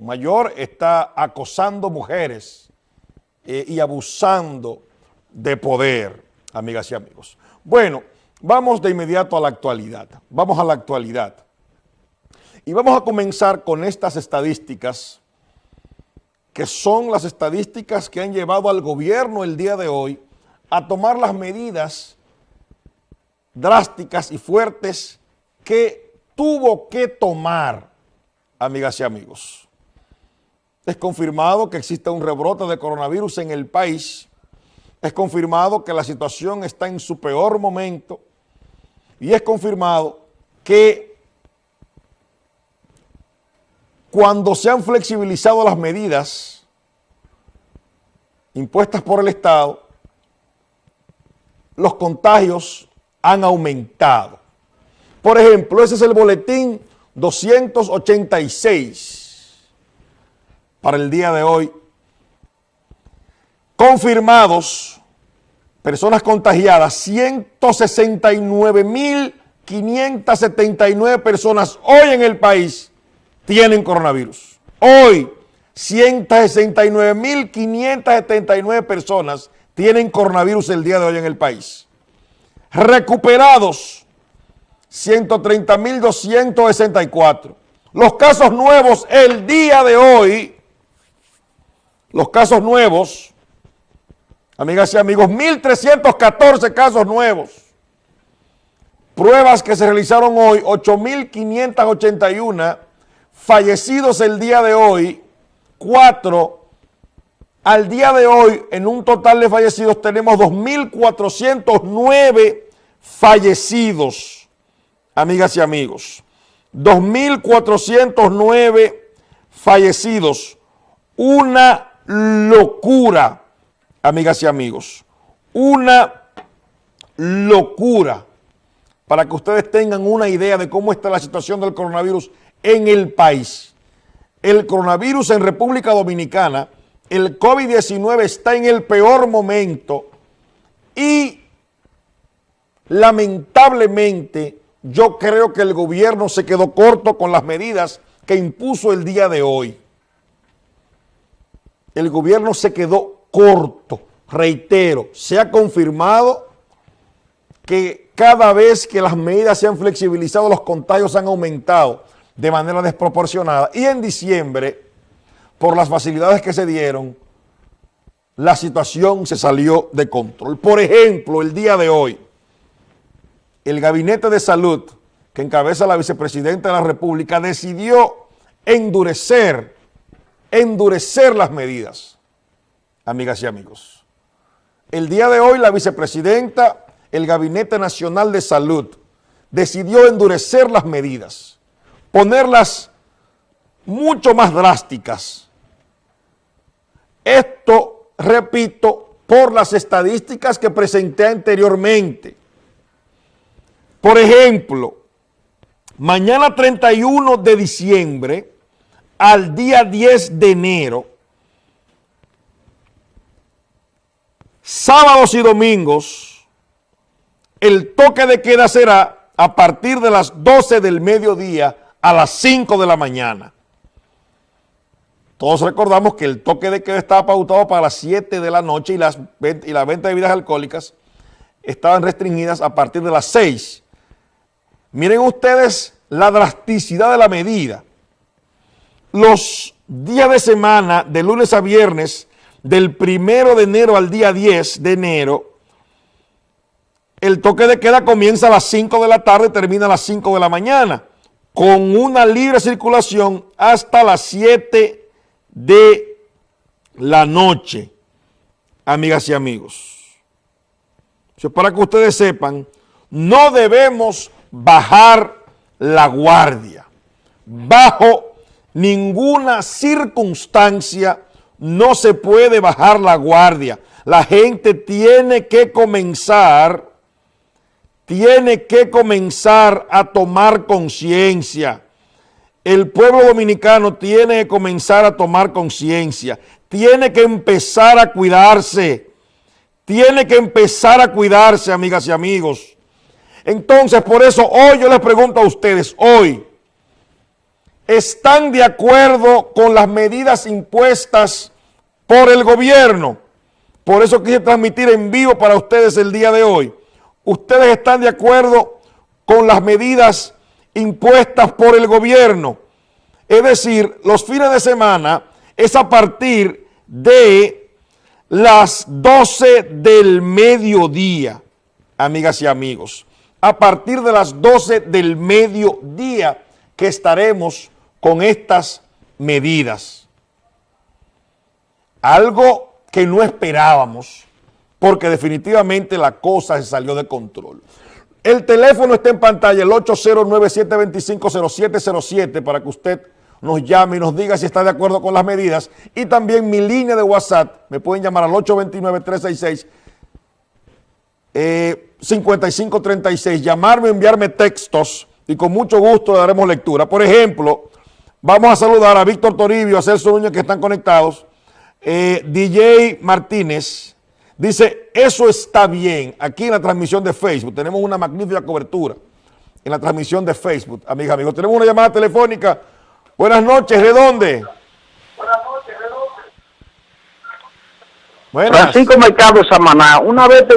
mayor está acosando mujeres eh, y abusando de poder, amigas y amigos. Bueno, vamos de inmediato a la actualidad. Vamos a la actualidad. Y vamos a comenzar con estas estadísticas, que son las estadísticas que han llevado al gobierno el día de hoy a tomar las medidas drásticas y fuertes que tuvo que tomar, amigas y amigos. Es confirmado que existe un rebrote de coronavirus en el país. Es confirmado que la situación está en su peor momento. Y es confirmado que cuando se han flexibilizado las medidas impuestas por el Estado, los contagios han aumentado. Por ejemplo, ese es el boletín 286 para el día de hoy. Confirmados, personas contagiadas, 169.579 personas hoy en el país tienen coronavirus. Hoy, 169.579 personas tienen coronavirus el día de hoy en el país. Recuperados, 130.264. Los casos nuevos el día de hoy los casos nuevos, amigas y amigos, 1.314 casos nuevos. Pruebas que se realizaron hoy, 8.581. Fallecidos el día de hoy, 4. Al día de hoy, en un total de fallecidos, tenemos 2.409 fallecidos, amigas y amigos. 2.409 fallecidos. Una locura, amigas y amigos. Una locura para que ustedes tengan una idea de cómo está la situación del coronavirus en el país. El coronavirus en República Dominicana, el COVID-19 está en el peor momento y lamentablemente yo creo que el gobierno se quedó corto con las medidas que impuso el día de hoy el gobierno se quedó corto. Reitero, se ha confirmado que cada vez que las medidas se han flexibilizado, los contagios han aumentado de manera desproporcionada. Y en diciembre, por las facilidades que se dieron, la situación se salió de control. Por ejemplo, el día de hoy, el Gabinete de Salud, que encabeza la vicepresidenta de la República, decidió endurecer endurecer las medidas, amigas y amigos. El día de hoy la vicepresidenta, el Gabinete Nacional de Salud, decidió endurecer las medidas, ponerlas mucho más drásticas. Esto, repito, por las estadísticas que presenté anteriormente. Por ejemplo, mañana 31 de diciembre, al día 10 de enero, sábados y domingos, el toque de queda será a partir de las 12 del mediodía a las 5 de la mañana. Todos recordamos que el toque de queda estaba pautado para las 7 de la noche y las, y la venta de bebidas alcohólicas estaban restringidas a partir de las 6. Miren ustedes la drasticidad de la medida los días de semana, de lunes a viernes, del primero de enero al día 10 de enero, el toque de queda comienza a las 5 de la tarde y termina a las 5 de la mañana, con una libre circulación hasta las 7 de la noche, amigas y amigos. para que ustedes sepan, no debemos bajar la guardia bajo ninguna circunstancia no se puede bajar la guardia. La gente tiene que comenzar, tiene que comenzar a tomar conciencia. El pueblo dominicano tiene que comenzar a tomar conciencia. Tiene que empezar a cuidarse. Tiene que empezar a cuidarse, amigas y amigos. Entonces, por eso hoy yo les pregunto a ustedes, hoy, están de acuerdo con las medidas impuestas por el gobierno. Por eso quise transmitir en vivo para ustedes el día de hoy. Ustedes están de acuerdo con las medidas impuestas por el gobierno. Es decir, los fines de semana es a partir de las 12 del mediodía, amigas y amigos. A partir de las 12 del mediodía que estaremos con estas medidas. Algo que no esperábamos, porque definitivamente la cosa se salió de control. El teléfono está en pantalla, el 809-725-0707, para que usted nos llame y nos diga si está de acuerdo con las medidas. Y también mi línea de WhatsApp, me pueden llamar al 829-366-5536, eh, llamarme, enviarme textos y con mucho gusto daremos lectura. Por ejemplo, vamos a saludar a Víctor Toribio, a Celso Núñez que están conectados. Eh, DJ Martínez dice, eso está bien. Aquí en la transmisión de Facebook tenemos una magnífica cobertura en la transmisión de Facebook, amigas, amigos. Tenemos una llamada telefónica Buenas noches, ¿de dónde? Buenas noches, ¿de dónde? Buenas. Francisco Mercado Samaná, una vez te,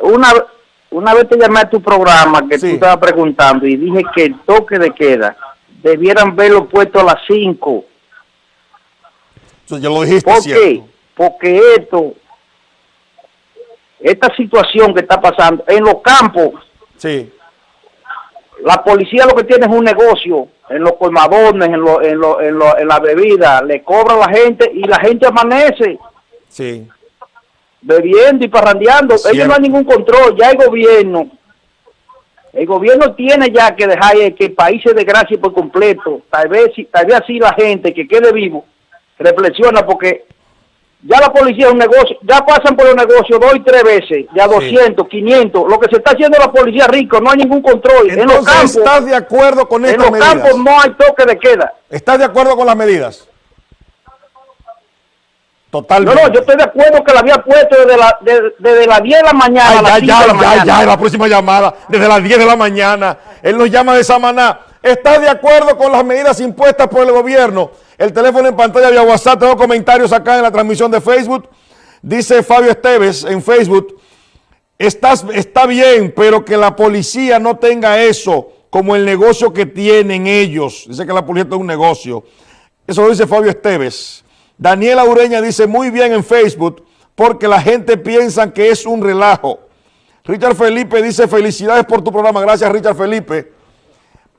una, una vez te llamé a tu programa que tú estabas preguntando y dije que el toque de queda debieran verlo puesto a las 5. Eso ya lo dijiste, ¿Por qué? Porque esto, esta situación que está pasando en los campos, sí. la policía lo que tiene es un negocio en los colmadones, en, lo, en, lo, en, lo, en la bebida, le cobra a la gente y la gente amanece. Sí. Bebiendo y parrandeando. Ellos no hay ningún control, ya el gobierno. El gobierno tiene ya que dejar que el país se desgracie por completo. Tal vez, tal vez así la gente que quede vivo reflexiona porque ya la policía es un negocio, ya pasan por el negocio dos y tres veces, ya 200, 500, lo que se está haciendo la policía rico, no hay ningún control. en los campos, ¿estás de acuerdo con estas? En los campos no hay toque de queda. ¿Estás de acuerdo con las medidas? Totalmente. No, no, yo estoy de acuerdo que la había puesto desde, la, desde las 10 de la mañana a las ya, 5 de la mañana. Ya, ya, la próxima llamada, desde las 10 de la mañana. Él nos llama de Samaná. ¿Estás de acuerdo con las medidas impuestas por el gobierno? El teléfono en pantalla vía WhatsApp, tengo comentarios acá en la transmisión de Facebook. Dice Fabio Esteves en Facebook, Estás, está bien, pero que la policía no tenga eso como el negocio que tienen ellos. Dice que la policía es un negocio. Eso lo dice Fabio Esteves. Daniela Ureña dice muy bien en Facebook porque la gente piensa que es un relajo. Richard Felipe dice felicidades por tu programa. Gracias Richard Felipe.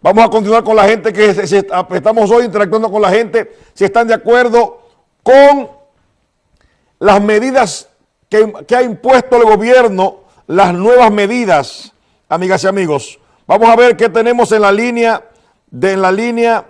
Vamos a continuar con la gente que estamos hoy interactuando con la gente, si están de acuerdo con las medidas que, ha impuesto el gobierno, las nuevas medidas, amigas y amigos. Vamos a ver qué tenemos en la línea, de, en la línea